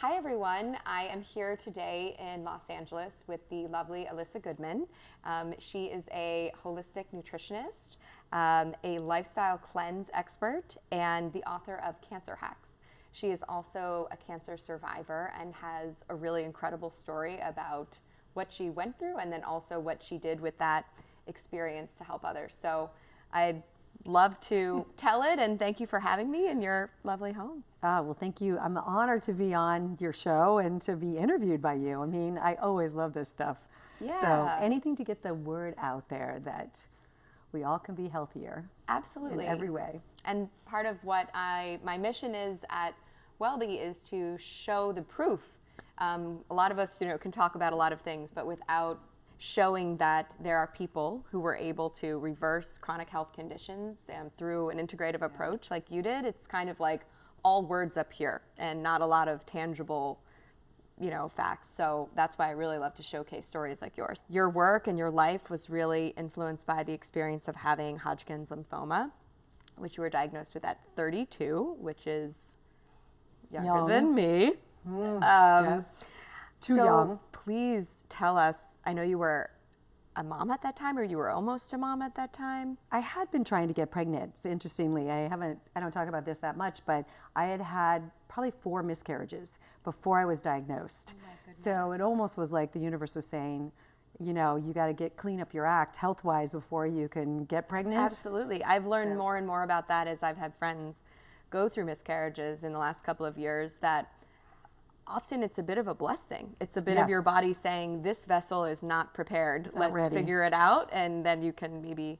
Hi, everyone. I am here today in Los Angeles with the lovely Alyssa Goodman. Um, she is a holistic nutritionist, um, a lifestyle cleanse expert, and the author of Cancer Hacks. She is also a cancer survivor and has a really incredible story about what she went through and then also what she did with that experience to help others. So I'd love to tell it and thank you for having me in your lovely home. Ah, well, thank you. I'm honored to be on your show and to be interviewed by you. I mean, I always love this stuff. Yeah. So anything to get the word out there that we all can be healthier. Absolutely. In every way. And part of what I, my mission is at Wellbe is to show the proof. Um, a lot of us, you know, can talk about a lot of things, but without showing that there are people who were able to reverse chronic health conditions um, through an integrative approach like you did, it's kind of like all words up here and not a lot of tangible you know facts so that's why i really love to showcase stories like yours your work and your life was really influenced by the experience of having hodgkin's lymphoma which you were diagnosed with at 32 which is younger Young. than me Mm, um, yes. Too so young. Please tell us i know you were a mom at that time or you were almost a mom at that time I had been trying to get pregnant. Interestingly, I haven't. I don't talk about this that much, but I had had probably four miscarriages before I was diagnosed. Oh so it almost was like the universe was saying, you know, you got to get clean up your act health wise before you can get pregnant. Absolutely. I've learned more and more about that as I've had friends go through miscarriages in the last couple of years that often it's a bit of a blessing. It's a bit of your body saying, this vessel is not prepared. not Let's ready." figure it out. And then you can maybe,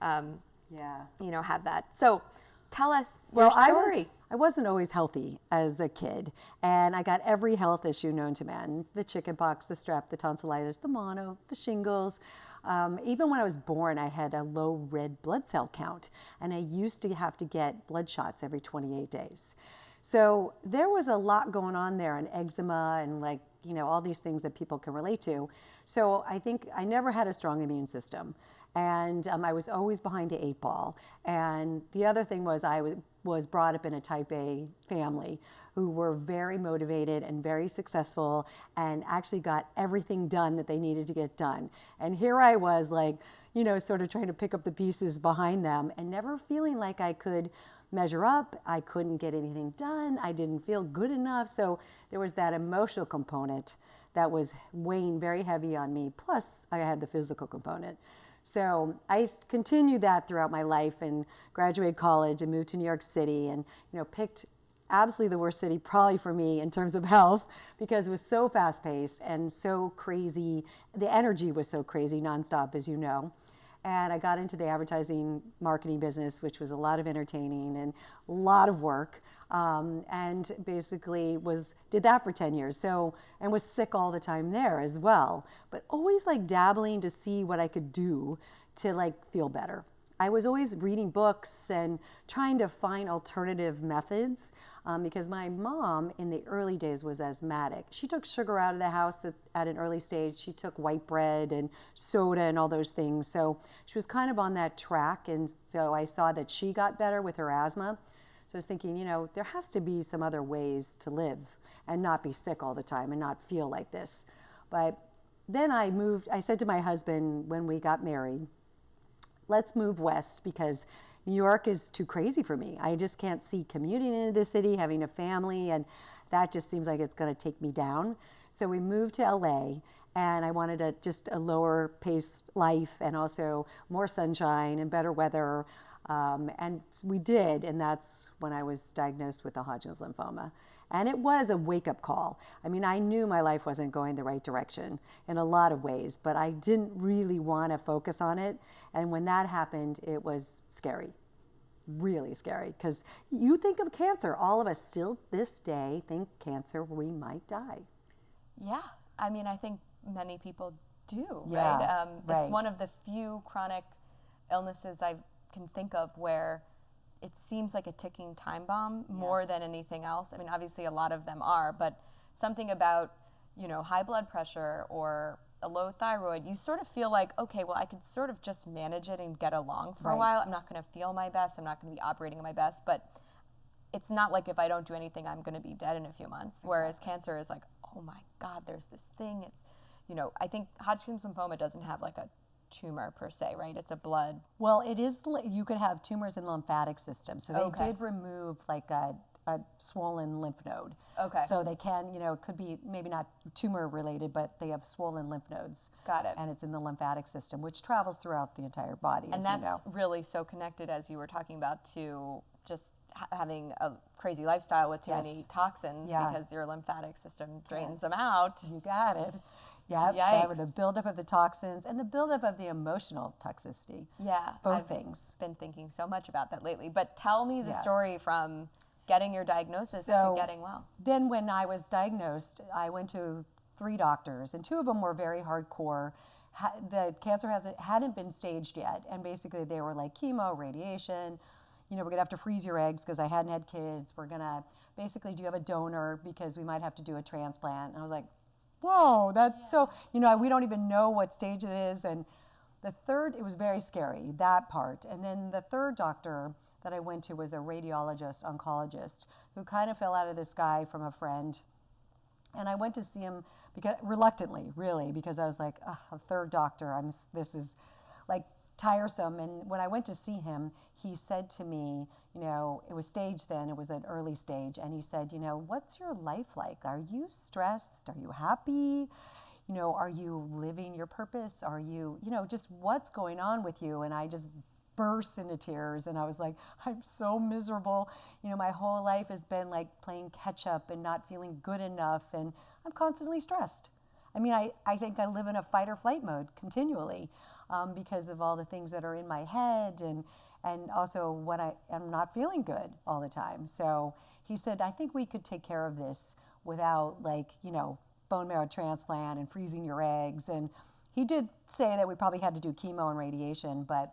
um, Yeah. you know, have that. So tell us Well, your story. I, was, I wasn't always healthy as a kid, and I got every health issue known to man the chickenpox, the strep, the tonsillitis, the mono, the shingles. Um, even when I was born, I had a low red blood cell count, and I used to have to get blood shots every 28 days. So there was a lot going on there, and eczema, and like, you know, all these things that people can relate to. So I think I never had a strong immune system and um, I was always behind the eight ball. And the other thing was I was, was brought up in a type A family who were very motivated and very successful and actually got everything done that they needed to get done. And here I was like, you know, sort of trying to pick up the pieces behind them and never feeling like I could measure up. I couldn't get anything done. I didn't feel good enough. So there was that emotional component that was weighing very heavy on me. Plus, I had the physical component. So I continued that throughout my life and graduated college and moved to New York City and you know picked absolutely the worst city probably for me in terms of health because it was so fast paced and so crazy. The energy was so crazy nonstop, as you know. And I got into the advertising marketing business, which was a lot of entertaining and a lot of work. Um, and basically was did that for 10 years. So and was sick all the time there as well. But always like dabbling to see what I could do to like feel better. I was always reading books and trying to find alternative methods um, because my mom in the early days was asthmatic. She took sugar out of the house at, at an early stage. She took white bread and soda and all those things. So she was kind of on that track. And so I saw that she got better with her asthma. So I was thinking, you know, there has to be some other ways to live and not be sick all the time and not feel like this. But then I moved, I said to my husband when we got married, let's move west because New York is too crazy for me. I just can't see commuting into the city, having a family, and that just seems like it's going to take me down. So we moved to LA, and I wanted a, just a lower paced life and also more sunshine and better weather. Um, and we did, and that's when I was diagnosed with the Hodgkin's lymphoma. And it was a wake up call. I mean, I knew my life wasn't going the right direction in a lot of ways, but I didn't really want to focus on it. And when that happened, it was scary, really scary. Because you think of cancer, all of us still this day think cancer, we might die. Yeah, I mean, I think many people do, Yeah, right? Um, right. It's one of the few chronic illnesses I can think of where it seems like a ticking time bomb more Yes. than anything else. I mean, obviously, a lot of them are, but something about, you know, high blood pressure or a low thyroid, you sort of feel like, okay, well, I could sort of just manage it and get along for a while. I'm not going to feel my best. I'm not going to be operating at my best, but it's not like if I don't do anything, I'm going to be dead in a few months. Whereas cancer is like, oh my God, there's this thing. It's, you know, I think Hodgkin's lymphoma doesn't have like a tumor per se, right? It's a blood. Well, it is. You could have tumors in the lymphatic system, so they Okay. did remove like a, a swollen lymph node. Okay. So they can, you know, it could be maybe not tumor related, but they have swollen lymph nodes. Got it. And it's in the lymphatic system, which travels throughout the entire body, And that's you know. really so connected, as you were talking about, to just having a crazy lifestyle with too many toxins Yeah. because your lymphatic system drains them out. You got it. Yep. that was the buildup of the toxins and the buildup of the emotional toxicity. Yeah. Both I've things. been thinking so much about that lately. But tell me the Yeah. story from getting your diagnosis So- to getting well. Then, when I was diagnosed, I went to three doctors, and two of them were very hardcore. Ha- the cancer hasn't hadn't been staged yet, and basically they were like chemo, radiation. You know, we're gonna have to freeze your eggs because I hadn't had kids. We're gonna basically, do you have a donor because we might have to do a transplant? And I was like, whoa, that's so. You know, we don't even know what stage it is, and the third, it was very scary, that part. And then the third doctor that I went to was a radiologist, oncologist, who kind of fell out of the sky from a friend. And I went to see him because reluctantly, really, because I was like, "Ugh, a third doctor. I'm. This is like tiresome. And when I went to see him, he said to me, you know, it was stage then. It was an early stage, and he said, you know, what's your life like? Are you stressed? Are you happy? You know, are you living your purpose? Are you, you know, just what's going on with you? And I just burst into tears and I was like, I'm so miserable. You know, my whole life has been like playing catch up and not feeling good enough and I'm constantly stressed. I mean, I, I think I live in a fight or flight mode continually um, because of all the things that are in my head and and also what I am not feeling good all the time. So he said, I think we could take care of this without like, you know, bone marrow transplant and freezing your eggs. And he did say that we probably had to do chemo and radiation, but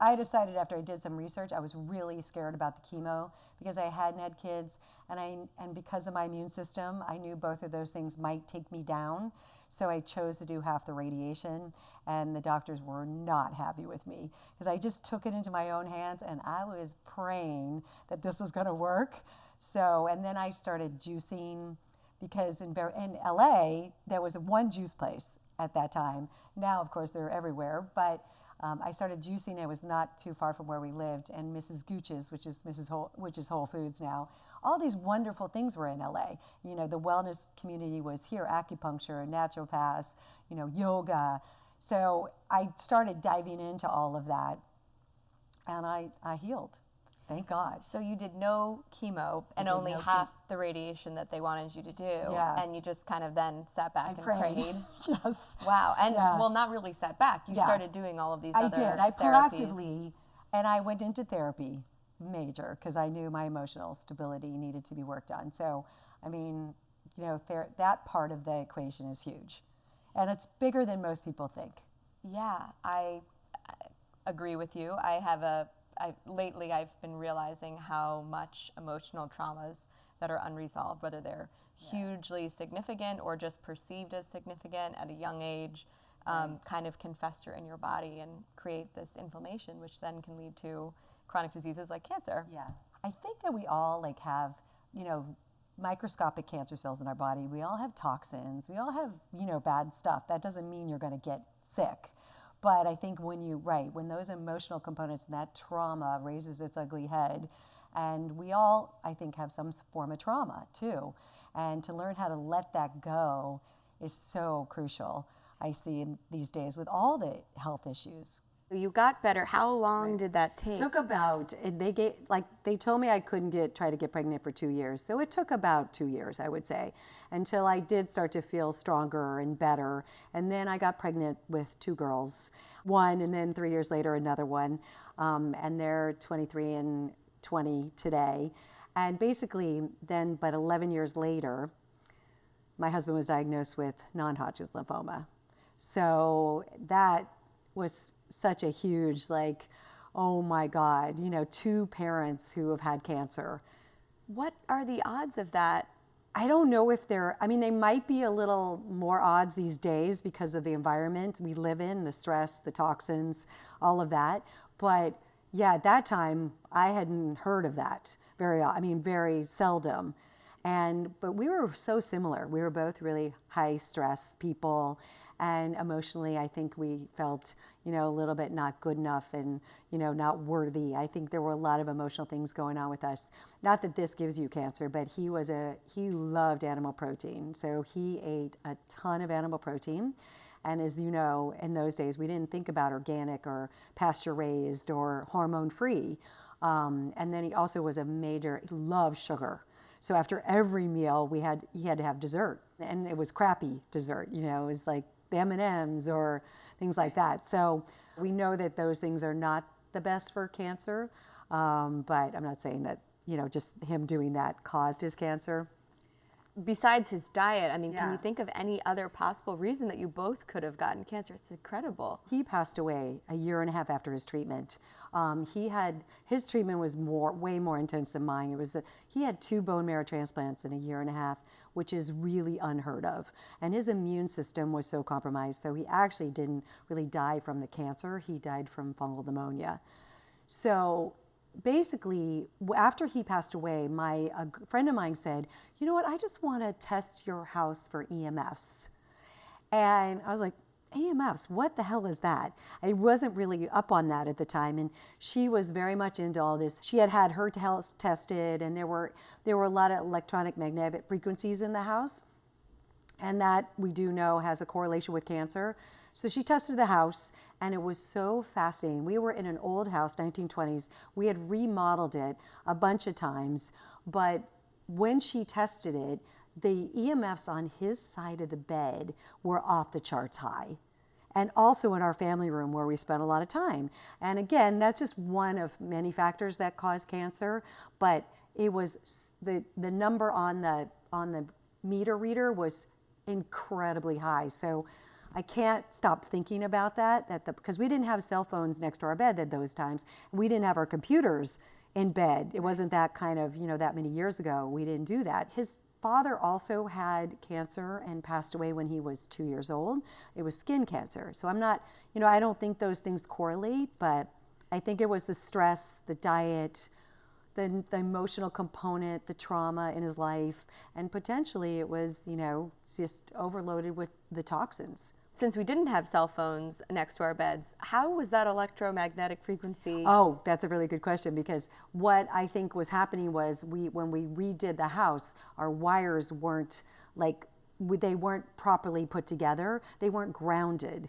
I decided after I did some research, I was really scared about the chemo because I hadn't had kids, and I and because of my immune system, I knew both of those things might take me down. So I chose to do half the radiation, and the doctors were not happy with me because I just took it into my own hands, and I was praying that this was going to work. So and then I started juicing because in, in LA there was one juice place at that time. Now, of course, they're everywhere, but um, I started juicing. It was not too far from where we lived, and Mrs. Gooch's, which is Mrs. Whole, which is Whole Foods now. All these wonderful things were in LA. You know, the wellness community was here: acupuncture, naturopaths, you know, yoga. So I started diving into all of that, and I, I healed. Thank God. So you did no chemo and only no half the radiation that they wanted you to do. Yeah. And you just kind of then sat back and Prayed. prayed. yes. Wow. And Yeah. well, not really sat back. You Yeah. started doing all of these I other did. I therapies. proactively, and I went into therapy major because I knew my emotional stability needed to be worked on. So, I mean, you know, ther- that part of the equation is huge, and it's bigger than most people think. Yeah, I, I agree with you. I have a I, lately I've been realizing how much emotional traumas that are unresolved, whether they're hugely significant or just perceived as significant at a young age, um, kind of can fester in your body and create this inflammation, which then can lead to chronic diseases like cancer. Yeah. I think that we all like have, you know, microscopic cancer cells in our body. We all have toxins. We all have, you know, bad stuff. That doesn't mean you're going to get sick. But I think when you, right, when those emotional components and that trauma raises its ugly head, and we all, I think, have some form of trauma too. And to learn how to let that go is so crucial, I see in these days with all the health issues. You got better. How long did that take? It took about and they gave like they told me I couldn't get try to get pregnant for two years. So it took about two years, I would say, until I did start to feel stronger and better. And then I got pregnant with two girls, one, and then three years later another one, um, and they're 23 and 20 today. And basically, then, but 11 years later, my husband was diagnosed with non-Hodgkin's lymphoma. So that was such a huge, like, oh my God, you know, two parents who have had cancer. what are the odds of that? I don't know if they're, I mean, they might be a little more odds these days because of the environment we live in, the stress, the toxins, all of that. But yeah, at that time I hadn't heard of that very. I mean, very seldom. And but we were so similar. We were both really high stress people, and emotionally, I think we felt you know a little bit not good enough and you know not worthy. I think there were a lot of emotional things going on with us. Not that this gives you cancer, but he was a he loved animal protein, so he ate a ton of animal protein. And as you know, in those days, we didn't think about organic or pasture raised or hormone free. Um, and then he also was a major, he loved sugar. So after every meal, we had he had to have dessert, and it was crappy dessert. You know, it was like M and M's or things like that. So we know that those things are not the best for cancer, um, but I'm not saying that you know just him doing that caused his cancer. Besides his diet, I mean, can you think of any other possible reason that you both could have gotten cancer? It's incredible. He passed away a year and a half after his treatment. Um, he had his treatment was more, way more intense than mine. It was a, he had two bone marrow transplants in a year and a half, which is really unheard of. And his immune system was so compromised, so he actually didn't really die from the cancer. He died from fungal pneumonia. So basically, after he passed away, my a friend of mine said, "You know what? I just want to test your house for EMFs." And I was like, AMFs, what the hell is that? I wasn't really up on that at the time. And she was very much into all this. She had had her health tested, and there were, there were a lot of electronic magnetic frequencies in the house. And that we do know has a correlation with cancer. So she tested the house, and it was so fascinating. We were in an old house, 1920s. We had remodeled it a bunch of times, but when she tested it, the EMFs on his side of the bed were off the charts high. And also in our family room where we spent a lot of time. And again, that's just one of many factors that cause cancer, but it was the, the number on the, on the meter reader was incredibly high. So I can't stop thinking about that, that the, because we didn't have cell phones next to our bed at those times. We didn't have our computers in bed. It wasn't that kind of, you know, that many years ago. We didn't do that. His father also had cancer and passed away when he was two years old. It was skin cancer. So I'm not, you know, I don't think those things correlate, but I think it was the stress, the diet, the, the emotional component, the trauma in his life, and potentially it was, you know, just overloaded with the toxins. Since we didn't have cell phones next to our beds, how was that electromagnetic frequency? Oh, that's a really good question because what I think was happening was we when we redid the house, our wires weren't like they weren't properly put together. They weren't grounded.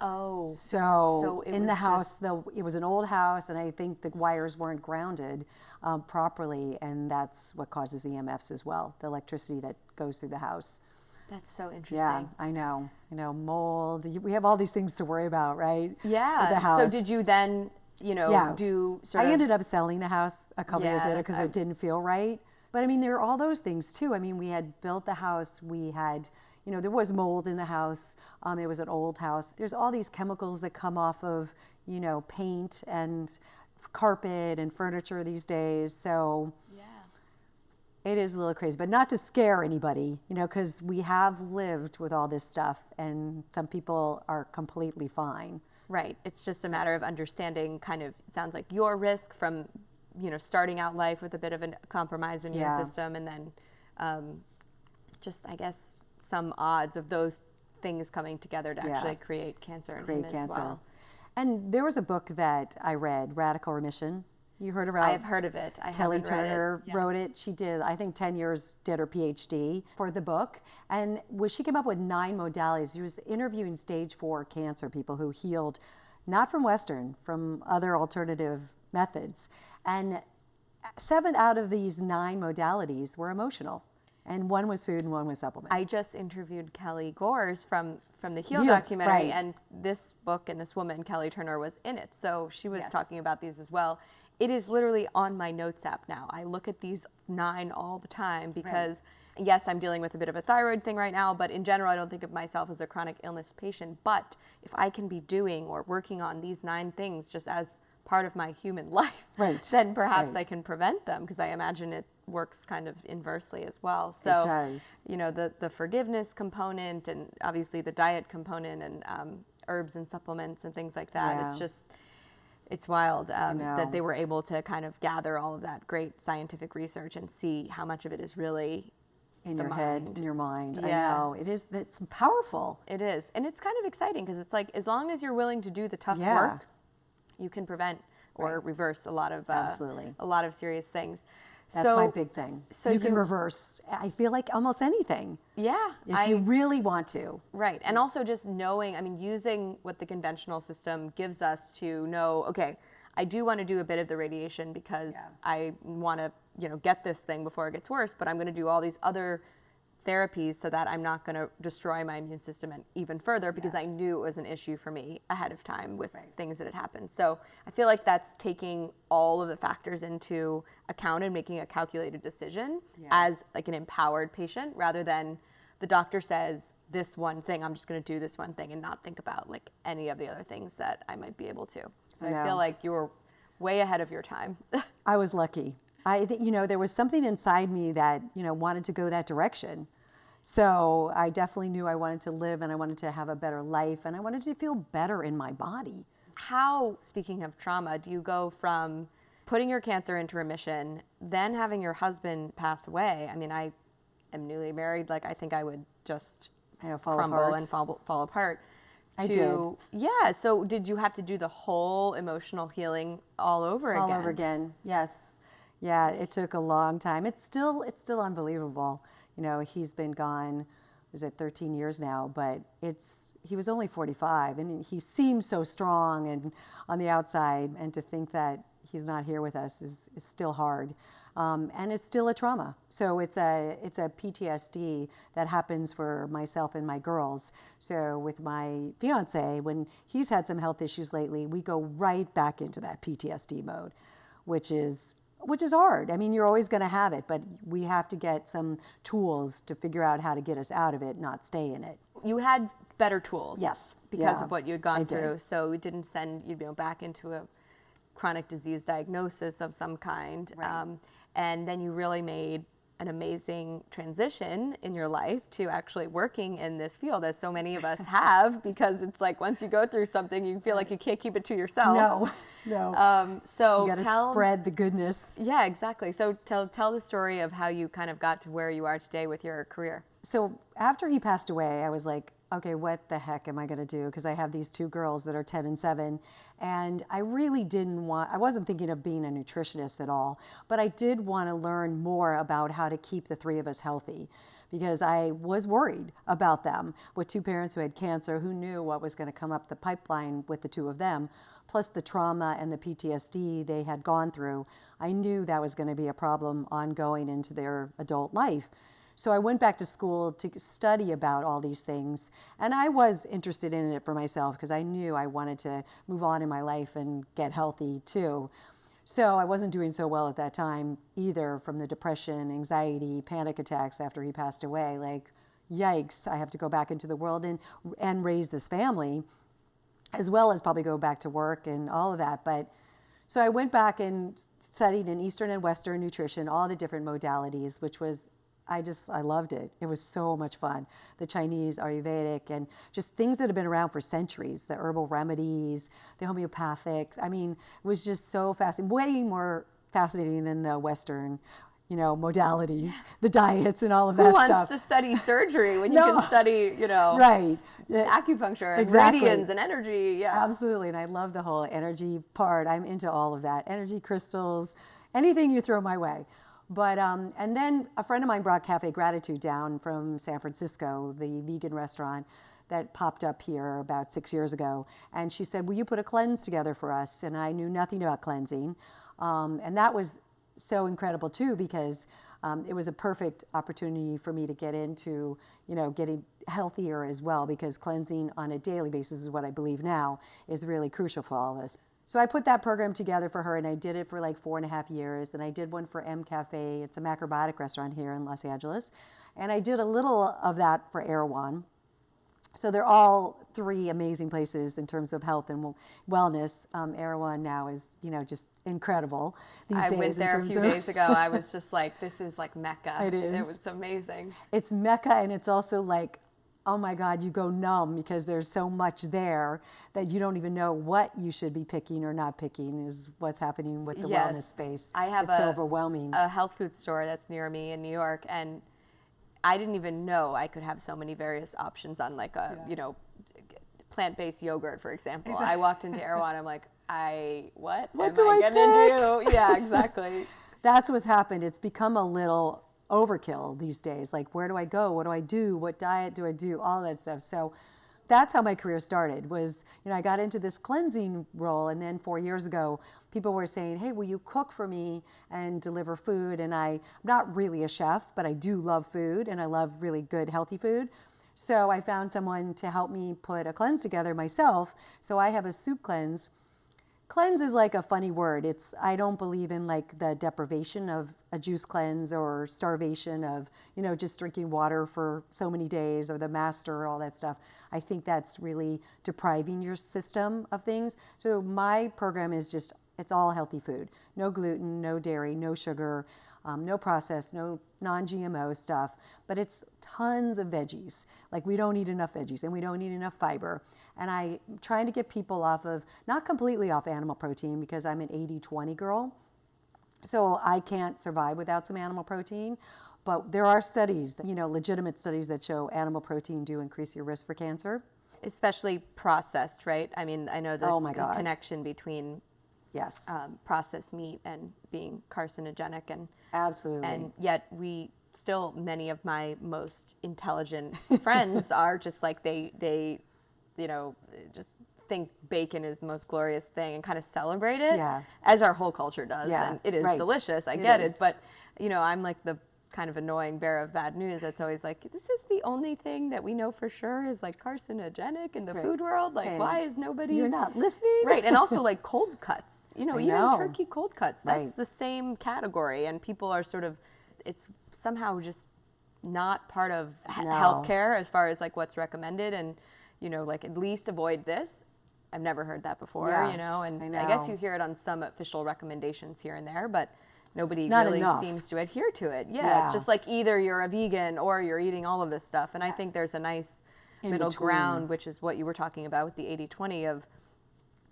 oh, So, So in the house, the, it was an old house, and I think the wires weren't grounded um, properly, and that's what causes EMFs as well. The electricity that goes through the house. That's so interesting. Yeah, I know. You know, mold. We have all these things to worry about, right? Yeah. The house. So did you then, you know, Yeah. do I ended up selling the house a couple years later because it didn't feel right. But I mean, there are all those things too. I mean, we had built the house. We had, you know, there was mold in the house. Um, it was an old house. There's all these chemicals that come off of, you know, paint and carpet and furniture these days. So Yeah. It is a little crazy, but not to scare anybody, you know, because we have lived with all this stuff, and some people are completely fine. Right. It's just a matter of understanding kind of sounds like your risk from, you know, starting out life with a bit of a compromised immune Yeah. system and then um, just I guess some odds of those things coming together to Yeah. actually create cancer in Create him as cancer. well. And there was a book that I read, Radical Remission. You heard about I have heard of it. I Kelly read it. Turner wrote it. She did, I think, 10 years, did her PhD for the book. And when she came up with nine modalities, she was interviewing stage four cancer people who healed, not from Western, from other alternative methods. And seven out of these nine modalities were emotional. And one was food and one was supplements. I just interviewed Kelly Gores from from the Heal Healed, documentary, right. and this book and this woman Kelly Turner was in it, so she was Yes. talking about these as well. It is literally on my notes app now. I look at these nine all the time because. Yes, I'm dealing with a bit of a thyroid thing right now, but in general, I don't think of myself as a chronic illness patient. But if I can be doing or working on these nine things just as part of my human life, Right, then perhaps right. I can prevent them because I imagine it works kind of inversely as well. So does. you know the the forgiveness component and obviously the diet component and um, herbs and supplements and things like that. It's just It's wild um, that they were able to kind of gather all of that great scientific research and see how much of it is really in your head, in your mind. Yeah. I know it is. It's powerful. It is. And it's kind of exciting because it's like as long as you're willing to do the tough Yeah. work, you can prevent or reverse a lot of uh, Absolutely. a lot of serious things. That's so, my big thing. so you can you- reverse. I feel like almost anything Yeah. if I, you really want to. Right. And also just knowing, I mean, using what the conventional system gives us to know, okay, I do want to do a bit of the radiation because Yeah. I want to, you know, get this thing before it gets worse, but I'm going to do all these other therapies so that I'm not going to destroy my immune system and even further because I knew it was an issue for me ahead of time with things that had happened. So I feel like that's taking all of the factors into account and making a calculated decision as like an empowered patient rather than the doctor says this one thing, I'm just going to do this one thing and not think about like any of the other things that I might be able to. So I I, feel like you were way ahead of your time. I was lucky. I think you know there was something inside me that you know wanted to go that direction. So I definitely knew I wanted to live and I wanted to have a better life and I wanted to feel better in my body. How, speaking of trauma, do you go from putting your cancer into remission, then having your husband pass away? I mean, I am newly married. Like, I think I would just I know, fall crumble apart. and fall, fall apart. I to, Yeah. So, did you have to do the whole emotional healing all over all again? All over again. Yes, yeah. It took a long time. It's still it's still unbelievable. You know, he's been gone. Was it 13 years now? But it's he was only 45, and he seems so strong and on the outside. And to think that he's not here with us is, is still hard. Um, and it's still a trauma. So it's a it's a PTSD that happens for myself and my girls. So with my fiance, when he's had some health issues lately, we go right back into that PTSD mode, which is which is hard. I mean, you're always going to have it, but we have to get some tools to figure out how to get us out of it, not stay in it. you had better tools Yes. because Yeah, of what you had I gone did. through so it didn't send you know back into a chronic disease diagnosis of some kind um, and then you really made an amazing transition in your life to actually working in this field as so many of us have because it's like once you go through something you feel like you can't keep it to yourself No, no. um, so you got to tell spread the goodness. yeah exactly so tell tell the story of how you kind of got to where you are today with your career so after he passed away, I was like, okay, what the heck am I going to do? Because I have these two girls that are 10 and 7. And I really didn't want, I wasn't thinking of being a nutritionist at all, but I did want to learn more about how to keep the three of us healthy because I was worried about them with two parents who had cancer, who knew what was going to come up the pipeline with the two of them, plus the trauma and the PTSD they had gone through. I knew that was going to be a problem ongoing into their adult life. So I went back to school to study about all these things. And I was interested in it for myself because I knew I wanted to move on in my life and get healthy too. So I wasn't doing so well at that time either from the depression, anxiety, panic attacks after he passed away. Like, yikes, I have to go back into the world and, and raise this family, as well as probably go back to work and all of that. But so I went back and studied in Eastern and Western nutrition, all the different modalities, which was, I just, I loved it. It was so much fun. The Chinese, Ayurvedic, and just things that have been around for centuries, the herbal remedies, the homeopathics. I mean, it was just so fascinating, way more fascinating than the Western, you know, modalities, the diets and all of that who wants stuff. to study surgery when you can study you know right. Acupuncture and Exactly. radiance and energy. Yeah. Absolutely. And I love the whole energy part. I'm into all of that energy crystals, anything you throw my way. But, um, and then a friend of mine brought Cafe Gratitude down from San Francisco, the vegan restaurant that popped up here about six years ago. And she said, Will you put a cleanse together for us? And I knew nothing about cleansing. Um, and that was so incredible too because um, it was a perfect opportunity for me to get into, you know, getting healthier as well because cleansing on a daily basis is what I believe now is really crucial for all of us. So I put that program together for her and I did it for like four and a half years. And I did one for M Cafe. It's a macrobiotic restaurant here in Los Angeles. And I did a little of that for Erewhon. So they're all three amazing places in terms of health and wellness. Um, Erewhon now is, you know, just incredible these I days. went there a few of- days ago. I was just like, this is like Mecca. It is. It was amazing. it's Mecca and it's also like oh my God, you go numb because there's so much there that you don't even know what you should be picking or not picking is what's happening with the wellness space. I have it's a, so overwhelming. a health food store that's near me in New York, and I didn't even know I could have so many various options on like a Yeah. you know plant-based yogurt, for example. I walked into Erewhon, I'm like, I what? What am do I getting into? Yeah, exactly. That's what's happened. It's become a little overkill these days. Like, where do I go? What do I do? What diet do I do? All that stuff. So that's how my career started was, you know, I got into this cleansing role and then four years ago, people were saying, hey, will you cook for me and deliver food? And I, I'm not really a chef, but I do love food and I love really good, healthy food. So I found someone to help me put a cleanse together myself. So I have a soup cleanse cleanse is like a funny word. It's i don't believe in like the deprivation of a juice cleanse or starvation of you know just drinking water for so many days or the master all that stuff. I think that's really depriving your system of things. So my program is just it's all healthy food. No gluten no dairy no sugar um, no processed, no non-GMO stuff, but it's tons of veggies. Like we don't eat enough veggies and we don't eat enough fiber. And I'm trying to get people off of, not completely off animal protein because I'm an 80-20 girl. So I can't survive without some animal protein. But there are studies, that, you know, legitimate studies that show animal protein do increase your risk for cancer. Especially processed, right? I mean, I know the, Oh my the connection between Yes, um, processed meat and being carcinogenic and absolutely. and yet we still many of my most intelligent friends are just like they they you know just think bacon is the most glorious thing and kind of celebrate it Yeah. as our whole culture does Yeah, and it is right. delicious i It get is. it but you know i'm like the kind of annoying bearer of bad news that's always like this is the only thing that we know for sure is like carcinogenic in the Right. food world like why is nobody You're not listening? right and also like cold cuts you know even know. turkey cold cuts that's Right. the same category and people are sort of it's somehow just not part of he- No. healthcare as far as like what's recommended and you know like at least avoid this i've never heard that before Yeah, you know and I I, guess you hear it on some official recommendations here and there but nobody Not really enough. seems to adhere to it yeah, Yeah. it's just like either you're a vegan or you're eating all of this stuff and i think there's a nice In middle between. ground which is what you were talking about with the 80-20 of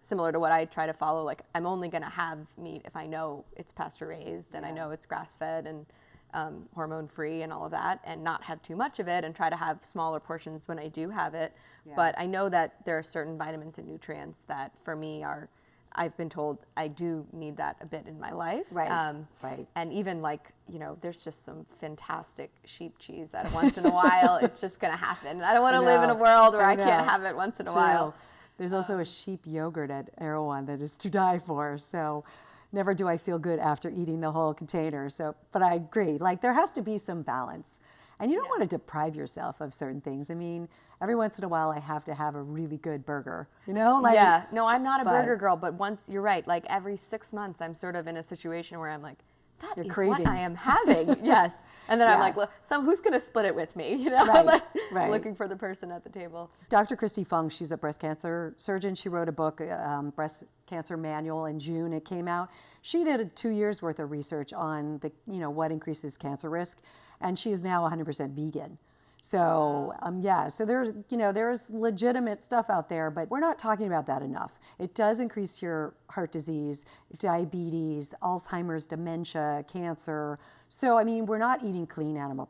similar to what I try to follow. Like I'm only going to have meat if I know it's pasture raised and I know it's grass fed and um, hormone free and all of that, and not have too much of it, and try to have smaller portions when I do have it. Yeah. But I know that there are certain vitamins and nutrients that for me are. I've been told I do need that a bit in my life. Right, Um, right. And even like, you know, there's just some fantastic sheep cheese that once in a while it's just going to happen. I don't want to live in a world where I I, can't have it once in a True. while. There's also a sheep yogurt at Erewhon that is to die for. So never do I feel good after eating the whole container. So, but I agree. Like there has to be some balance, and you don't want to deprive yourself of certain things. I mean, every once in a while, I have to have a really good burger. You know, like yeah, no, I'm not a but- burger girl, but once you're right, like every six months, I'm sort of in a situation where I'm like, that You're is craving. what I am having. yes. And then I'm like, well, so who's going to split it with me? You know, Right, like right. looking for the person at the table. Dr. Kristi Funk, she's a breast cancer surgeon. She wrote a book, um, Breast Cancer Manual, in June. It came out. She did a two years worth of research on the, you know, what increases cancer risk, and she is now 100% vegan. So um, yeah, so there's you know there's legitimate stuff out there, but we're not talking about that enough. It does increase your heart disease, diabetes, Alzheimer's, dementia, cancer. So I mean, we're not eating clean animal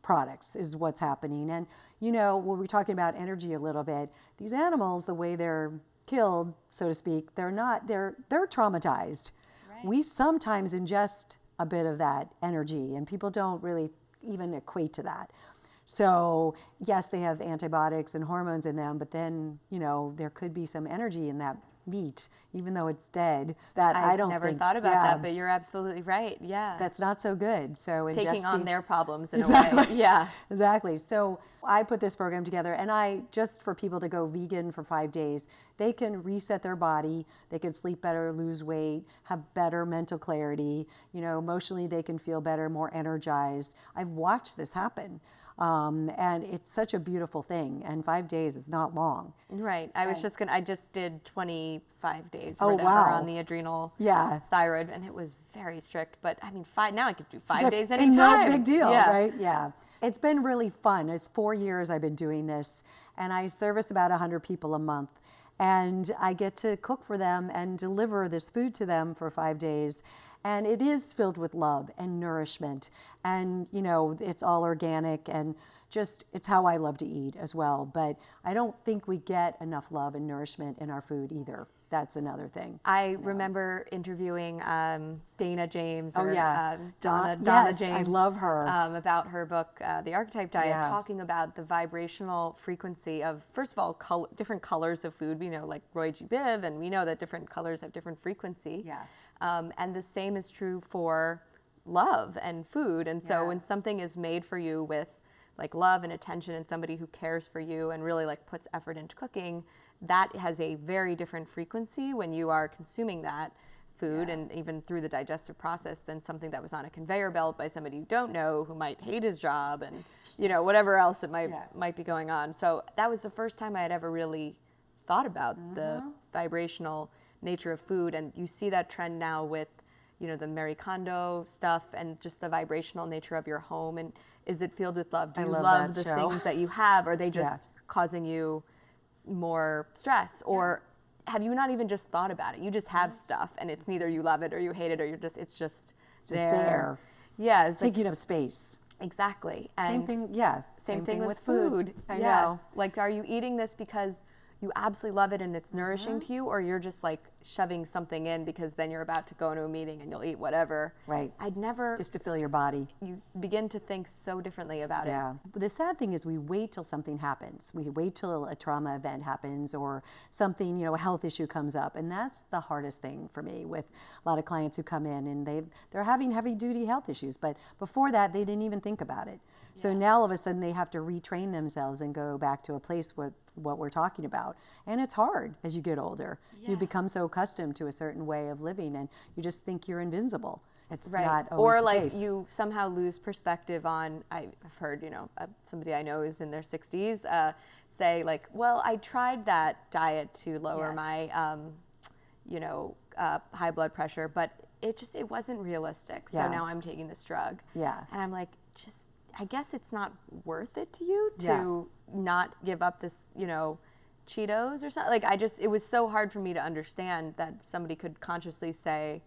products is what's happening. And you know, when we're talking about energy a little bit, these animals, the way they're killed, so to speak, they're not they're they're traumatized. We sometimes ingest a bit of that energy, and people don't really even equate to that. So yes, they have antibiotics and hormones in them, but then you know there could be some energy in that meat, even though it's dead. That I, I don't never think- thought about yeah, that, but you're absolutely right. Yeah. that's not so good. So it's taking on their problems in a way. Yeah. Exactly. So I put this program together and I just for people to go vegan for five days, they can reset their body, they can sleep better, lose weight, have better mental clarity, you know, emotionally they can feel better, more energized. I've watched this happen. Um, and it's such a beautiful thing. And five days is not long. Right. I was just going to, I just did 25 days Oh, whatever wow. on the adrenal Yeah. thyroid, and it was very strict. But I mean, five, now I could do five Yeah, days and anytime. not a big deal, Yeah. right? Yeah. It's been really fun. It's four years I've been doing this, and I service about 100 people a month. And I get to cook for them and deliver this food to them for five days. And it is filled with love and nourishment. And, you know, it's all organic and just, it's how I love to eat as well. But I don't think we get enough love and nourishment in our food either. That's another thing. I remember interviewing um, Dana James. Oh, or, yeah. uh, Donna, Don- Donna yes, I love her. Um, about her book, uh, The Archetype Diet, Yeah. talking about the vibrational frequency of, first of all, col- different colors of food. We know, like Roy G. Biv, and we know that different colors have different frequency. Yeah. Um, and the same is true for love and food. And so Yeah. when something is made for you with like love and attention and somebody who cares for you and really like puts effort into cooking, that has a very different frequency when you are consuming that food and even through the digestive process than something that was on a conveyor belt by somebody you don't know who might hate his job and you know whatever else it might Yeah. might be going on. So that was the first time I had ever really thought about the mm-hmm. vibrational nature of food and you see that trend now with you know the Marie Kondo stuff and just the vibrational nature of your home and is it filled with love? Do I you love love, the show. things that you have? Are they just Yeah. causing you more stress or have you not even just thought about it? You just have stuff and it's neither you love it or you hate it or you're just it's just Just there. Yeah, it's like, Taking up space. exactly. Same thing, yeah. same, thing, with, food. I yes. know. Like, are you eating this because you absolutely love it and it's nourishing Uh-huh. to you, or you're just like shoving something in because then you're about to go into a meeting and you'll eat whatever? Right. I'd never. Just to fill your body. you begin to think so differently about it. Yeah. The sad thing is we wait till something happens. We wait till a trauma event happens or something, you know, a health issue comes up. And that's the hardest thing for me with a lot of clients who come in and they they're having heavy duty health issues, but before that they didn't even think about it. So now all of a sudden they have to retrain themselves and go back to a place with what we're talking about. And it's hard as you get older. You become so accustomed to a certain way of living and you just think you're invincible. It's Right. not always or like case. you somehow lose perspective on. I've heard, you know, uh, somebody I know is in their 60s uh, say like, "Well, I tried that diet to lower Yes. my, um, you know, uh, high blood pressure, but it just it wasn't realistic. So Yeah. now I'm taking this drug." Yeah. And I'm like, just I guess it's not worth it to you to Yeah. not give up this, you know, Cheetos or something. Like I just it was so hard for me to understand that somebody could consciously say,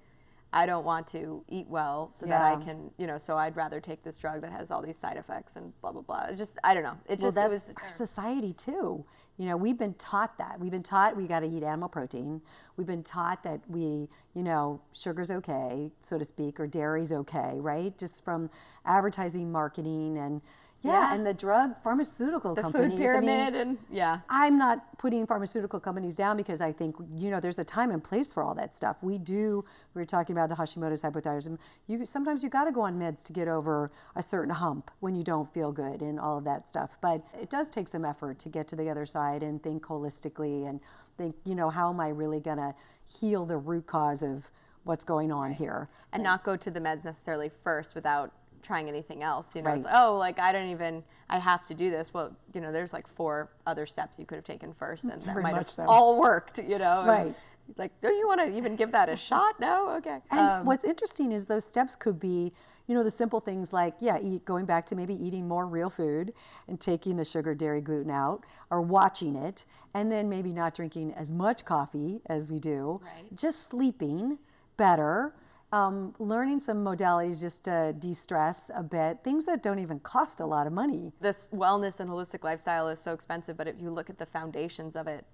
I don't want to eat well so that I can, you know, so I'd rather take this drug that has all these side effects and blah blah blah. It just I don't know. It well, just it was our society too. You know, we've been taught that. We've been taught we got to eat animal protein. We've been taught that we, you know, sugar's okay, so to speak, or dairy's okay, right? Just from advertising, marketing, and yeah, Yeah. and the drug pharmaceutical the companies. food I mean, pyramid and yeah. I'm not putting pharmaceutical companies down because I think you know there's a time and place for all that stuff. We do. We were talking about the Hashimoto's hypothyroidism. You sometimes you got to go on meds to get over a certain hump when you don't feel good and all of that stuff. But it does take some effort to get to the other side and think holistically and think you know how am I really gonna heal the root cause of what's going on here. and not go to the meds necessarily first without trying anything else. You know, it's oh, like I don't even, I have to do this. Well, you know, there's like four other steps you could have taken first, and that Very might have so. all worked. You know, and, Right. Like, do you want to even give that a shot? No, okay. And Um, what's interesting is those steps could be, you know, the simple things like, yeah, eat, going back to maybe eating more real food and taking the sugar, dairy, gluten out, or watching it, and then maybe not drinking as much coffee as we do. Right. Just sleeping better. Um, learning some modalities just to de-stress a bit, things that don't even cost a lot of money. this wellness and holistic lifestyle is so expensive, but if you look at the foundations of it,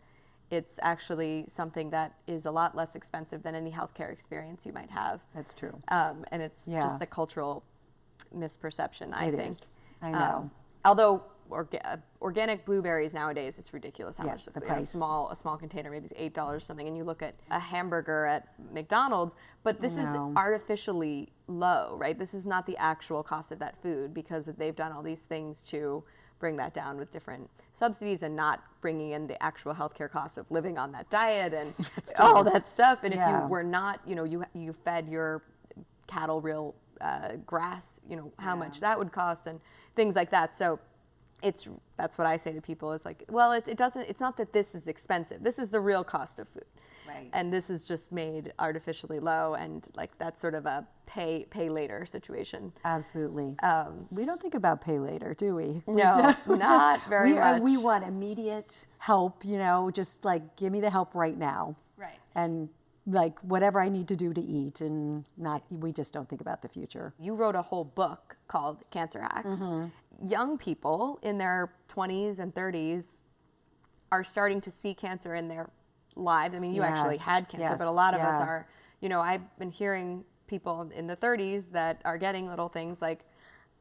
it's actually something that is a lot less expensive than any healthcare experience you might have. That's true. Um, and it's Yeah. just a cultural misperception, I It think. is. I know. Um, although orga- organic blueberries nowadays, it's ridiculous how Yeah, much this know, price. small a small container maybe it's eight dollars or something, and you look at a hamburger at McDonald's, but this is artificially low, right? This is not the actual cost of that food because they've done all these things to bring that down with different subsidies and not bringing in the actual healthcare costs of living on that diet and all that stuff. And if you were not, you know, you you fed your cattle real uh, grass, you know, how much that would cost and things like that. So it's that's what I say to people is like, well, it, it doesn't. It's not that this is expensive. This is the real cost of food. Right. and this is just made artificially low, and like that's sort of a pay pay later situation. Absolutely. Um, we don't think about pay later, do we? We No, just- we not very we, are- We want immediate help, you know, just like give me the help right now. Right. And like whatever I need to do to eat, and not, we just don't think about the future. You wrote a whole book called Cancer Hacks. Young people in their 20s and 30s are starting to see cancer in their lives. I mean, you Yeah. actually had cancer, Yes. but a lot of us are, you know, I've been hearing people in the 30s that are getting little things like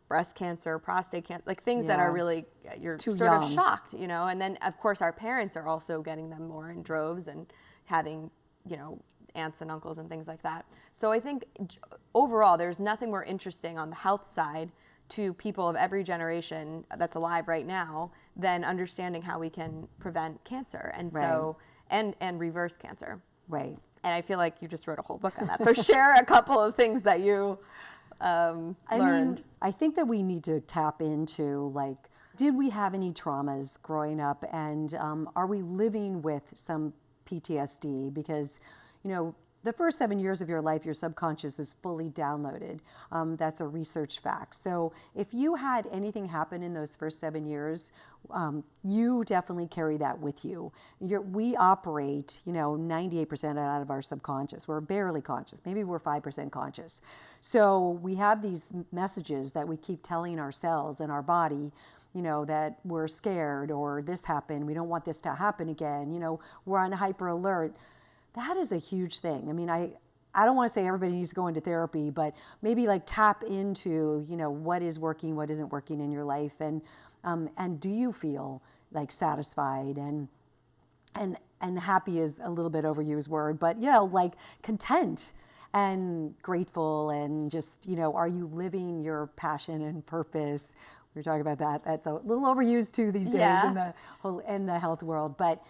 breast cancer, prostate cancer, like things that are really, you're Too sort of shocked, you know. And then, of course, our parents are also getting them more in droves and having, you know, aunts and uncles and things like that. So I think overall, there's nothing more interesting on the health side to people of every generation that's alive right now than understanding how we can prevent cancer and so and and reverse cancer. Right. And I feel like you just wrote a whole book on that. So share a couple of things that you um, I learned. mean, I think that we need to tap into like, did we have any traumas growing up, and um, are we living with some PTSD? Because, you know, the first seven years of your life, your subconscious is fully downloaded. Um, that's a research fact. So if you had anything happen in those first seven years, um, you definitely carry that with you. You're, we operate, you know, 98% out of our subconscious. We're barely conscious. Maybe we're 5% conscious. So we have these messages that we keep telling ourselves and our body, you know, that we're scared or this happened. We don't want this to happen again. You know, we're on hyper alert. That is a huge thing. I mean, I, I don't want to say everybody needs to go into therapy, but maybe like tap into, you know, what is working, what isn't working in your life, and um, and do you feel like satisfied and and and happy is a little bit overused word, but you know, like content and grateful and just you know, are you living your passion and purpose? We were talking about that. That's a little overused too these days Yeah. in the whole in the health world, but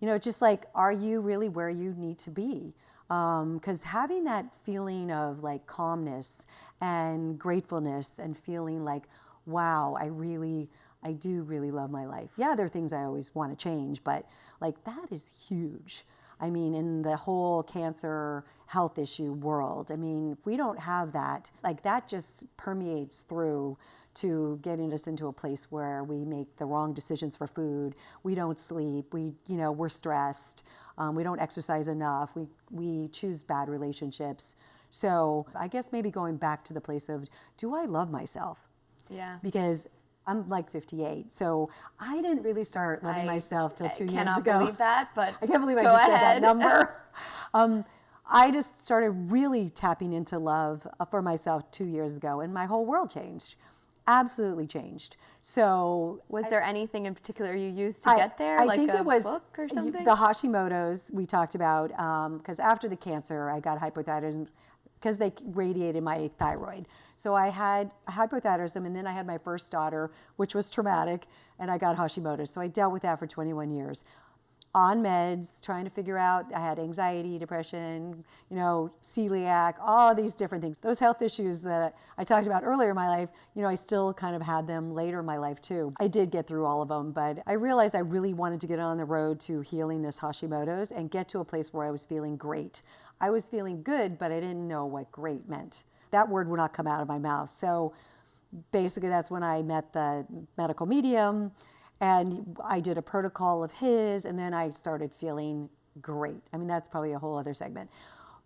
you know, just like, are you really where you need to be? Um, because having that feeling of like calmness and gratefulness and feeling like, wow, I really, I do really love my life. Yeah, there are things I always want to change, but like that is huge. I mean, in the whole cancer health issue world, I mean, if we don't have that, like that just permeates through to getting us into a place where we make the wrong decisions for food. We don't sleep. We, you know, we're stressed. Um, we don't exercise enough. We we choose bad relationships. So I guess maybe going back to the place of, do I love myself? yeah. Because I'm like 58, so I didn't really start loving I- myself till two years ago. I cannot believe that, but I can't believe I just said that number. um, I just started really tapping into love uh, for myself two years ago, and my whole world changed. Absolutely changed. So Was there anything in particular you used to I- get there, I like think a it was book or something? The Hashimoto's we talked about um, because after the cancer, I got hypothyroidism because they radiated my thyroid. So I had hypothyroidism, and then I had my first daughter, which was traumatic, and I got Hashimoto's. So I dealt with that for 21 years. On meds, trying to figure out. I had anxiety, depression, you know, celiac, all these different things. Those health issues that I talked about earlier in my life, you know, I still kind of had them later in my life too. I did get through all of them, but I realized I really wanted to get on the road to healing this Hashimoto's and get to a place where I was feeling great. I was feeling good, but I didn't know what great meant. That word would not come out of my mouth. So basically that's when I met the medical medium and I did a protocol of his and then I started feeling great. I mean that's probably a whole other segment.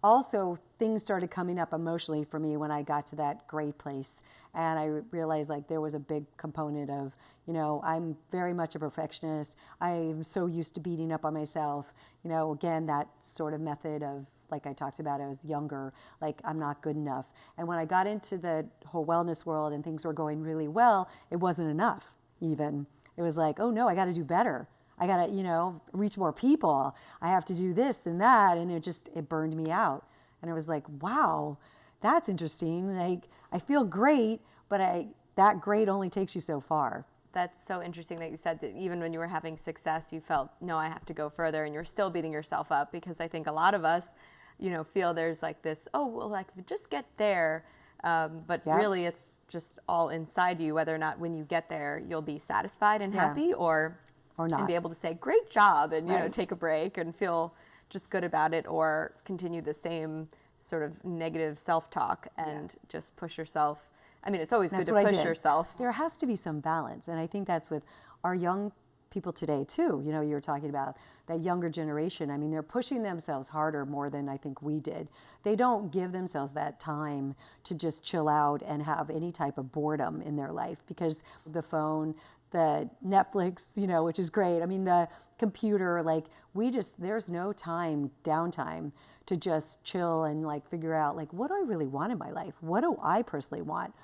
Also, things started coming up emotionally for me when I got to that great place and I realized like there was a big component of, you know, I'm very much a perfectionist. I'm so used to beating up on myself. You know, again that sort of method of like I talked about, I was younger, like I'm not good enough. And when I got into the whole wellness world and things were going really well, it wasn't enough even. It was like, oh no, I got to do better. I got to, you know, reach more people. I have to do this and that. And it just, it burned me out. And I was like, wow, that's interesting. Like, I feel great, but I, that great only takes you so far. That's so interesting that you said that even when you were having success, you felt, no, I have to go further, and you're still beating yourself up because I think a lot of us, you know, feel there's like this, oh, well, like just get there. Um, but Yeah. really, it's just all inside you, whether or not when you get there, you'll be satisfied and Yeah. happy or, Or and be able to say, great job, and, you know, take a break and feel just good about it or continue the same sort of negative self-talk and just push yourself. I mean, it's always That's good to push yourself. There has to be some balance, and I think that's with our young people today too. You know, you were talking about that younger generation. I mean, they're pushing themselves harder more than I think we did. They don't give themselves that time to just chill out and have any type of boredom in their life because the phone, the Netflix, you know, which is great. I mean, the computer, like we just there's no time downtime to just chill and like figure out like what do I really want in my life? What do I personally want?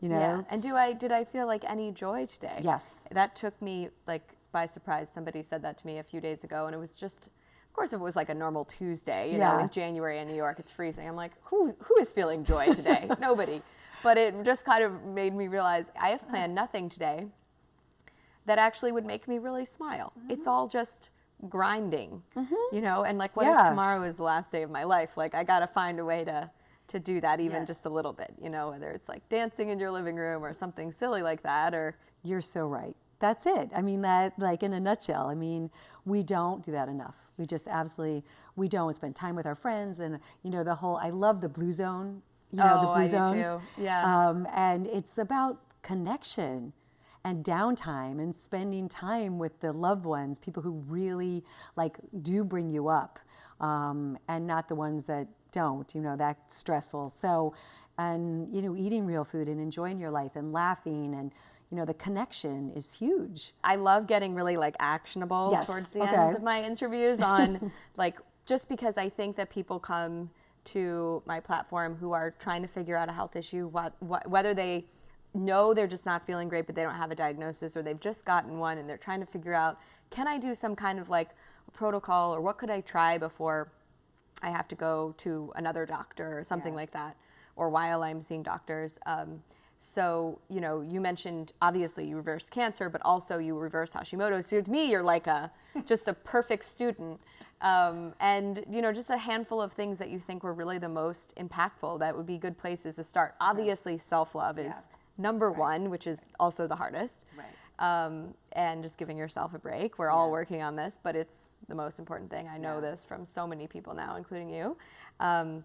You know? Yeah. And do I did I feel like any joy today? Yes. That took me like by surprise. Somebody said that to me a few days ago, and it was just. Of course, if it was like a normal Tuesday, you know, in January in New York, it's freezing. I'm like, who who is feeling joy today? Nobody. But it just kind of made me realize I have planned nothing today that actually would make me really smile. Mm-hmm. It's all just grinding, mm-hmm. you know. And like, what Yeah. if tomorrow is the last day of my life? Like, I got to find a way to to do that, even Yes. just a little bit, you know, whether it's like dancing in your living room or something silly like that, or You're so right. That's it. I mean, that, like, in a nutshell, I mean, we don't do that enough. We just absolutely, we don't spend time with our friends. And, you know, the whole, I love the Blue Zone, you know, the Oh, Blue I do Zones. Yeah. Um, and it's about connection and downtime and spending time with the loved ones, people who really, like, do bring you up um, and not the ones that don't, you know, that's stressful. So, and, you know, eating real food and enjoying your life and laughing and, you know, the connection is huge. I love getting really like actionable Yes, towards the okay. ends of my interviews on like just because I think that people come to my platform who are trying to figure out a health issue, what, what, whether they know they're just not feeling great but they don't have a diagnosis or they've just gotten one and they're trying to figure out can I do some kind of like protocol or what could I try before I have to go to another doctor or something Yeah. like that, or while I'm seeing doctors. Um, so, you know, you mentioned obviously you reverse cancer, but also you reverse Hashimoto's. So to me, you're like a just a perfect student. Um, and you know, just a handful of things that you think were really the most impactful that would be good places to start. Obviously, self-love is Yeah. number one, which is also the hardest. Right. Um, and just giving yourself a break. We're all Yeah. working on this, but it's the most important thing. I know this from so many people now, including you. Um,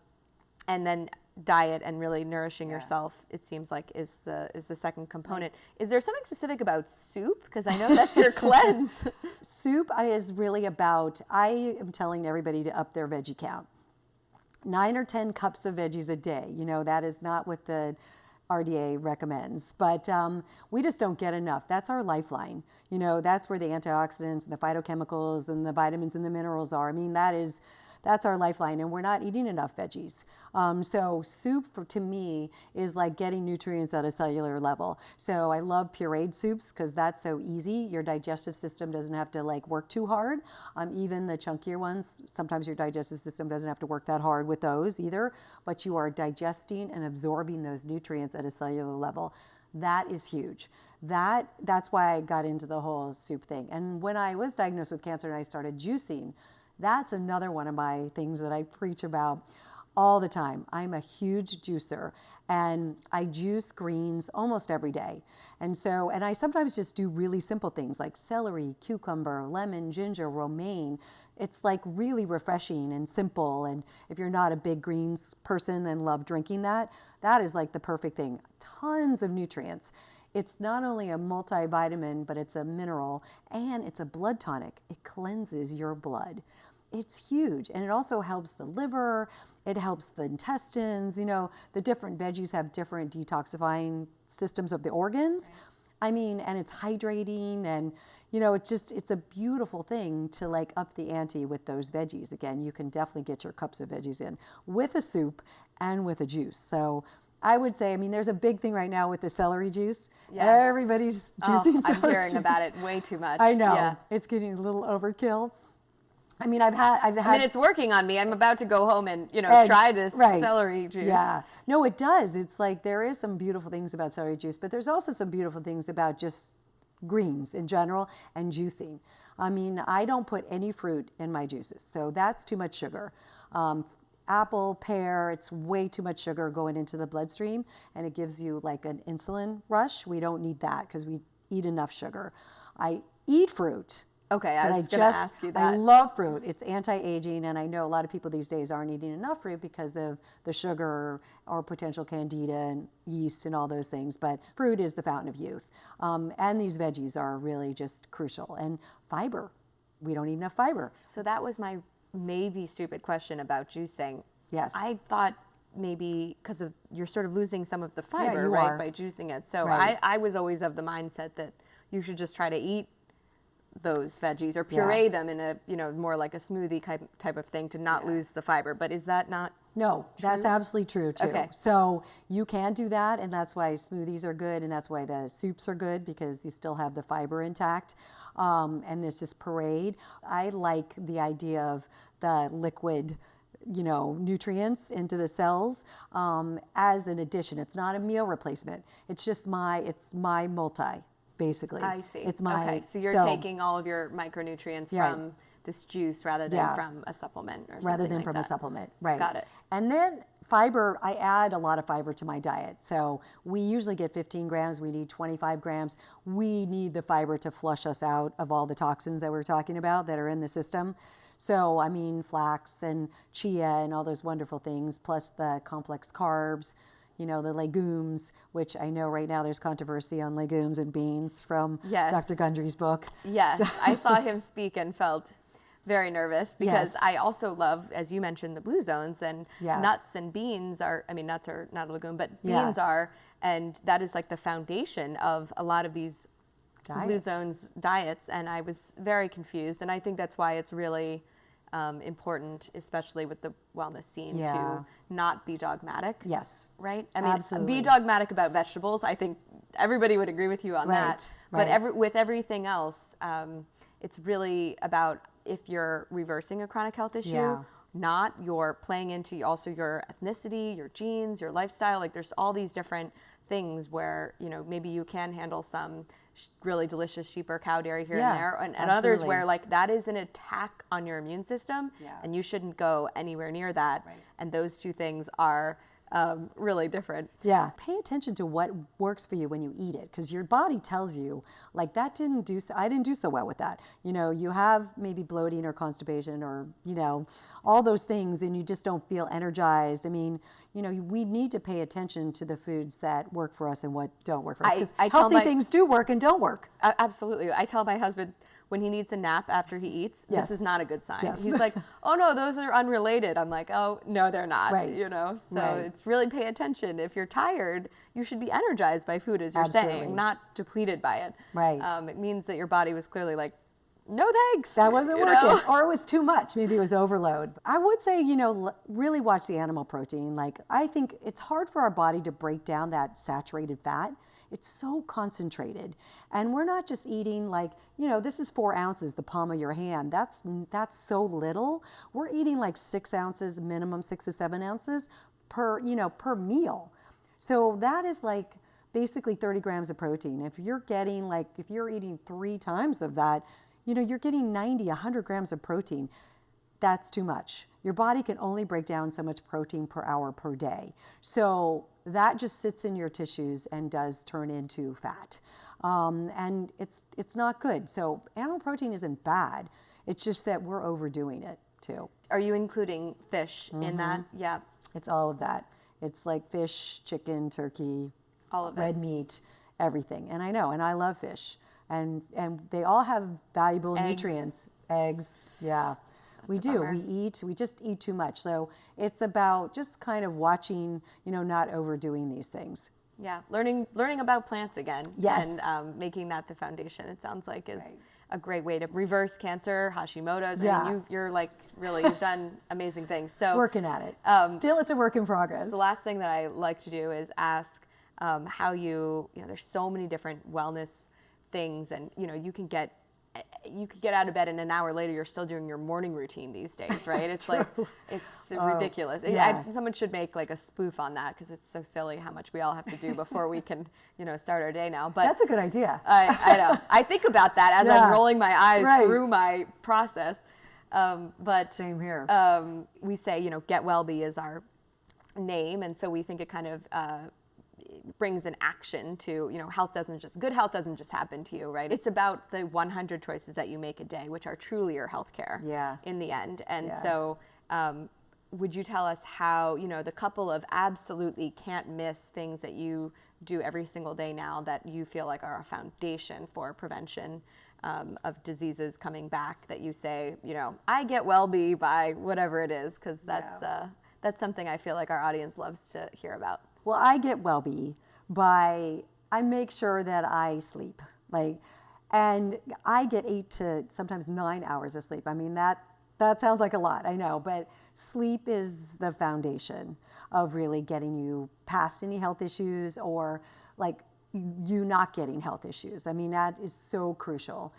and then diet and really nourishing yourself it seems like is the is the second component is there something specific about soup because i know that's your cleanse Soup is really about, I am telling everybody to up their veggie count. Nine or 10 cups of veggies a day. You know, that is not what the RDA recommends, but um, we just don't get enough. That's our lifeline. You know, that's where the antioxidants and the phytochemicals and the vitamins and the minerals are. I mean, that is. That's our lifeline, and we're not eating enough veggies. Um, so soup, for, to me, is like getting nutrients at a cellular level. So I love pureed soups because that's so easy. Your digestive system doesn't have to like work too hard. Um, even the chunkier ones, sometimes your digestive system doesn't have to work that hard with those either. But you are digesting and absorbing those nutrients at a cellular level. That is huge. That that's why I got into the whole soup thing. And when I was diagnosed with cancer and I started juicing, that's another one of my things that I preach about all the time. I'm a huge juicer and I juice greens almost every day. And so, and I sometimes just do really simple things like celery, cucumber, lemon, ginger, romaine. It's like really refreshing and simple. And if you're not a big greens person and love drinking that, that is like the perfect thing. Tons of nutrients. It's not only a multivitamin, but it's a mineral and it's a blood tonic. It cleanses your blood. It's huge. And it also helps the liver, it helps the intestines. You know, the different veggies have different detoxifying systems of the organs. I mean, and it's hydrating and you know, it's just it's a beautiful thing to like up the ante with those veggies. Again, you can definitely get your cups of veggies in with a soup and with a juice. So I would say, I mean, there's a big thing right now with the celery juice. Yes. Everybody's juicing Oh, juicing i'm celery hearing about it way too much I know yeah it's getting a little overkill. I mean, I've had I've had I mean, it's working on me. I'm about to go home and you know and- try this right. celery juice. Yeah, no, it does. It's like there is some beautiful things about celery juice, but there's also some beautiful things about just greens in general and juicing. I mean, I don't put any fruit in my juices, so that's too much sugar. Um, apple, pear, it's way too much sugar going into the bloodstream, and it gives you like an insulin rush. We don't need that because we eat enough sugar. I eat fruit, Okay, I was going to ask you that. I love fruit. It's anti-aging, and I know a lot of people these days aren't eating enough fruit because of the sugar or potential candida and yeast and all those things. But fruit is the fountain of youth, um, and these veggies are really just crucial. And fiber, we don't eat enough fiber. So that was my maybe stupid question about juicing. Yes. I thought maybe because of you're sort of losing some of the fiber, you right, are. by juicing it. So Right. I, I was always of the mindset that you should just try to eat those veggies or puree them in a you know more like a smoothie type type of thing to not lose the fiber. But is that not? No, that's absolutely true too. Okay. So you can do that, and that's why smoothies are good, and that's why the soups are good because you still have the fiber intact. Um, and this is parade. I like the idea of the liquid, you know, nutrients into the cells um, as an addition. It's not a meal replacement. It's just my it's my multi basically. I see. It's my okay. So you're taking all of your micronutrients Yeah. from this juice rather than Yeah. from a supplement or something rather than like from that. a supplement. Right. Got it. And then fiber, I add a lot of fiber to my diet. So we usually get 15 grams, we need 25 grams. We need the fiber to flush us out of all the toxins that we're talking about that are in the system. So, I mean, flax and chia and all those wonderful things, plus the complex carbs, you know, the legumes, which I know right now there's controversy on legumes and beans from Yes. Dr. Gundry's book. Yes, I saw him speak and felt very nervous because Yes. I also love, as you mentioned, the blue zones and Yeah. nuts and beans are. I mean, nuts are not a legume, but Yeah. beans are, and that is like the foundation of a lot of these blue zones diets. And I was very confused, and I think that's why it's really. Um, important, especially with the wellness scene, Yeah. to not be dogmatic Yes. right? I mean, Absolutely. be dogmatic about vegetables. I think everybody would agree with you on that. Right, But right. every, with everything else, um, it's really about if you're reversing a chronic health issue, Yeah. not you're playing into also your ethnicity, your genes, your lifestyle. Like there's all these different things where you know maybe you can handle some really delicious sheep or cow dairy here Yeah, and there, and, and others where like that is an attack on your immune system, Yeah. and you shouldn't go anywhere near that. Right. And those two things are um, really different. Yeah. Pay attention to what works for you when you eat it because your body tells you, like, that didn't do so, I didn't do so well with that. You know, you have maybe bloating or constipation or, you know, all those things and you just don't feel energized. I mean, you know, we need to pay attention to the foods that work for us and what don't work for us because healthy my- things do work and don't work. A- Absolutely. I tell my husband when he needs a nap after he eats, Yes. this is not a good sign. Yes. He's like, "Oh no, those are unrelated." I'm like, "Oh no, they're not." Right. You know, so Right. it's really pay attention. If you're tired, you should be energized by food, as you're Absolutely. saying, not depleted by it. Right. Um, it means that your body was clearly like, "No thanks." That wasn't working, know? or it was too much. Maybe it was overload. I would say, you know, really watch the animal protein. Like, I think it's hard for our body to break down that saturated fat. It's so concentrated, and we're not just eating like, you know, this is four ounces, the palm of your hand. That's that's so little. We're eating like six ounces, minimum six to seven ounces per, you know, per meal. So that is like basically 30 grams of protein. If you're getting like, if you're eating three times of that, you know, you're getting 90, 100 grams of protein. That's too much. Your body can only break down so much protein per hour per day. So that just sits in your tissues and does turn into fat. Um, and it's, it's not good. So animal protein isn't bad. It's just that we're overdoing it too. Are you including fish in that? Mm-hmm. Yeah, It's all of that. It's like fish, chicken, turkey, all of it. red meat, everything. And I know, and I love fish. And and they all have valuable Eggs. nutrients. Eggs, yeah. we do. bummer. We eat, we just eat too much. So it's about just kind of watching, you know, not overdoing these things. Yeah, learning learning about plants again. Yes. And um, making that the foundation. It sounds like is Right. a great way to reverse cancer, Hashimoto's. I Yeah. mean, you, you're like really you've done amazing things. So Working at it. Um, Still, it's a work in progress. the last thing that I like to do is ask um, how you you know there's so many different wellness things, and you know you can get you could get out of bed and an hour later you're still doing your morning routine these days, right? it's like it's ridiculous. It- I- someone should make like a spoof on that because it's so silly how much we all have to do before we can you know start our day now. But That's a good idea. I, I know. I think about that as Yeah. I'm rolling my eyes Right. through my process. Um, but Same here. um, we say, you know, Get well be is our name, and so we think it kind of uh, brings an action to, you know, health doesn't just, good health doesn't just happen to you, right? It's about the 100 choices that you make a day, which are truly your health care Yeah. in the end. And Yeah. so, um, would you tell us how, you know, the couple of absolutely can't miss things that you do every single day now that you feel like are a foundation for prevention um, of diseases coming back that you say, you know, I get well-be by whatever it is, because that's, Yeah. uh, that's something I feel like our audience loves to hear about. Well, I get well-be by I make sure that I sleep. Like and I get 8 to sometimes 9 hours of sleep. I mean that that sounds like a lot, I know, but sleep is the foundation of really getting you past any health issues or like you not getting health issues. I mean that is so crucial.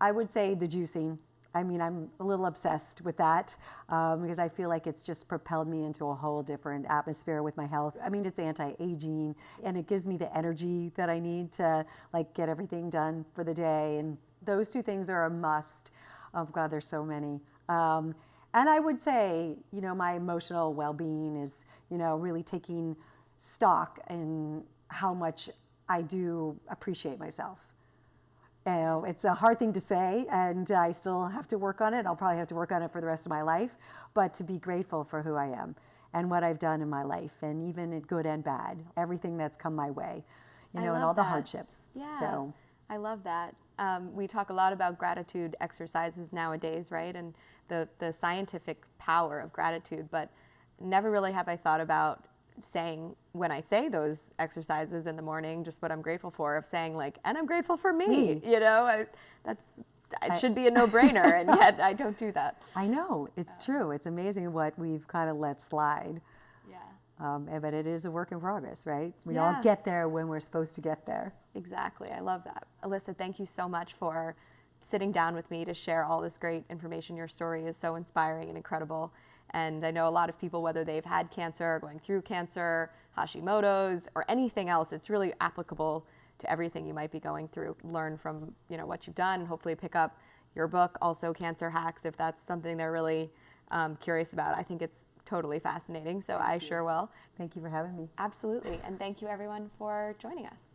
I would say the juicing I mean, I'm a little obsessed with that um, because I feel like it's just propelled me into a whole different atmosphere with my health. I mean, it's anti-aging and it gives me the energy that I need to like get everything done for the day. And those two things are a must. Oh God, there's so many. Um, and I would say, you know, my emotional well-being is, you know, really taking stock in how much I do appreciate myself. You know, it's a hard thing to say, and I still have to work on it. I'll probably have to work on it for the rest of my life, but to be grateful for who I am and what I've done in my life, and even in good and bad, everything that's come my way, you know, and all the hardships. Yeah. So, I love that. Um, we talk a lot about gratitude exercises nowadays, right? And the, the scientific power of gratitude, but never really have I thought about saying when I say those exercises in the morning, just what I'm grateful for, of saying like, and I'm grateful for me, Me. you know, I, that's, it should be a no-brainer, and yet I don't do that. I know it's true. It's amazing what we've kind of let slide. Yeah. Um, but it is a work in progress, right? We Yeah. all get there when we're supposed to get there. Exactly. I love that. Alyssa, thank you so much for sitting down with me to share all this great information. Your story is so inspiring and incredible. And I know a lot of people, whether they've had cancer, going through cancer, Hashimoto's, or anything else, it's really applicable to everything you might be going through. Learn from you know what you've done, and hopefully pick up your book, also Cancer Hacks, if that's something they're really um, curious about. I think it's totally fascinating, so I sure will. Thank you for having me. Absolutely. And thank you everyone for joining us.